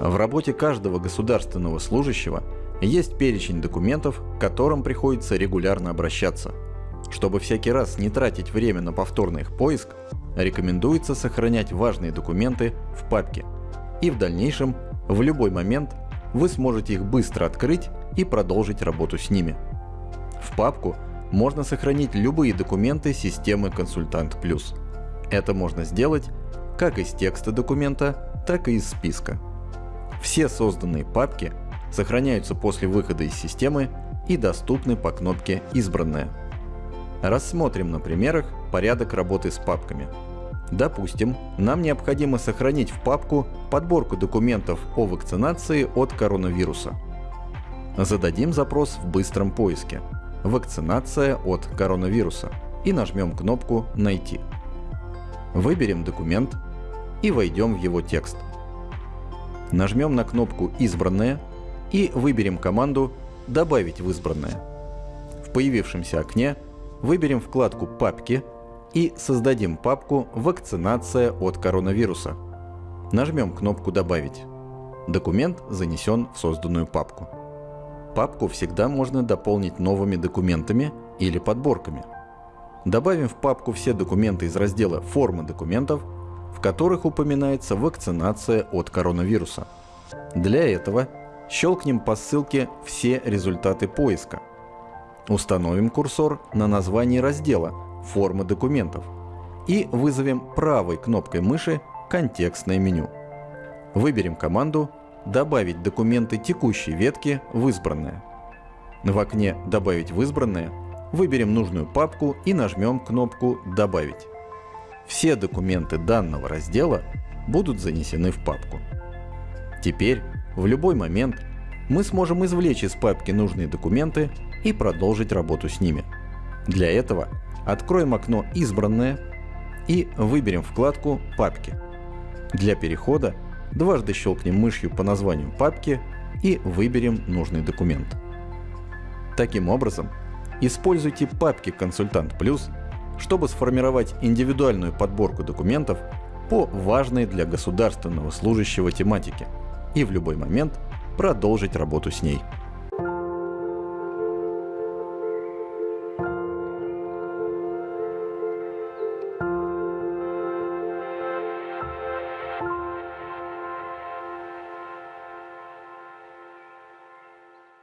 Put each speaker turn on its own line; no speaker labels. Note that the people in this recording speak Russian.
В работе каждого государственного служащего есть перечень документов, к которым приходится регулярно обращаться. Чтобы всякий раз не тратить время на повторный их поиск, рекомендуется сохранять важные документы в папке. И в дальнейшем, в любой момент, вы сможете их быстро открыть и продолжить работу с ними. В папку можно сохранить любые документы системы Консультант Плюс. Это можно сделать как из текста документа, так и из списка. Все созданные папки сохраняются после выхода из системы и доступны по кнопке «Избранное». Рассмотрим на примерах порядок работы с папками. Допустим, нам необходимо сохранить в папку подборку документов о вакцинации от коронавируса. Зададим запрос в быстром поиске «Вакцинация от коронавируса» и нажмем кнопку «Найти». Выберем документ и войдем в его текст – Нажмем на кнопку «Избранное» и выберем команду «Добавить в избранное». В появившемся окне выберем вкладку «Папки» и создадим папку «Вакцинация от коронавируса». Нажмем кнопку «Добавить». Документ занесен в созданную папку. Папку всегда можно дополнить новыми документами или подборками. Добавим в папку все документы из раздела «Формы документов» в которых упоминается вакцинация от коронавируса. Для этого щелкнем по ссылке «Все результаты поиска». Установим курсор на названии раздела «Формы документов» и вызовем правой кнопкой мыши контекстное меню. Выберем команду «Добавить документы текущей ветки в избранное». В окне «Добавить в избранное» выберем нужную папку и нажмем кнопку «Добавить». Все документы данного раздела будут занесены в папку. Теперь, в любой момент, мы сможем извлечь из папки нужные документы и продолжить работу с ними. Для этого откроем окно «Избранное» и выберем вкладку «Папки». Для перехода дважды щелкнем мышью по названию папки и выберем нужный документ. Таким образом, используйте папки «Консультант Плюс» чтобы сформировать индивидуальную подборку документов по важной для государственного служащего тематике и в любой момент продолжить работу с ней.